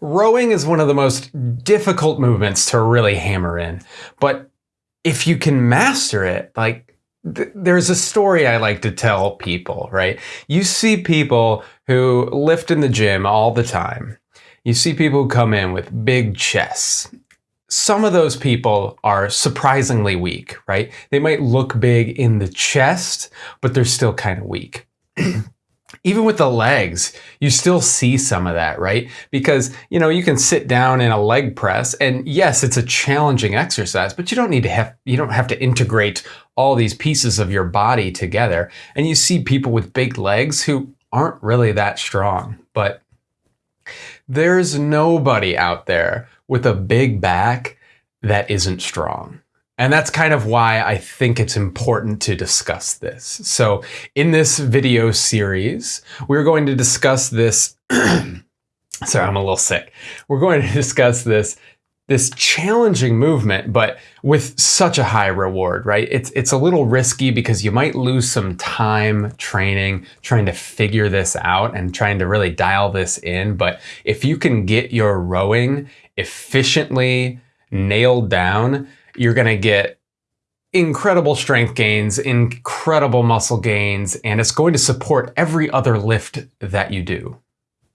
Rowing is one of the most difficult movements to really hammer in, but if you can master it, like th- there's a story I like to tell people, right? You see people who lift in the gym all the time. You see people who come in with big chests. Some of those people are surprisingly weak, right? They might look big in the chest, but they're still kind of weak. even with the legs, you still see some of that, right? Because, you know, you can sit down in a leg press and yes, it's a challenging exercise, but you don't need to have, you don't have to integrate all these pieces of your body together. And you see people with big legs who aren't really that strong, but there's nobody out there with a big back that isn't strong. And that's kind of why I think it's important to discuss this. So in this video series, we're going to discuss this. sorry, I'm a little sick. We're going to discuss this this challenging movement, but with such a high reward, right? It's it's a little risky because you might lose some time training, trying to figure this out and trying to really dial this in. But if you can get your rowing efficiently nailed down, you're going to get incredible strength gains, incredible muscle gains, and it's going to support every other lift that you do.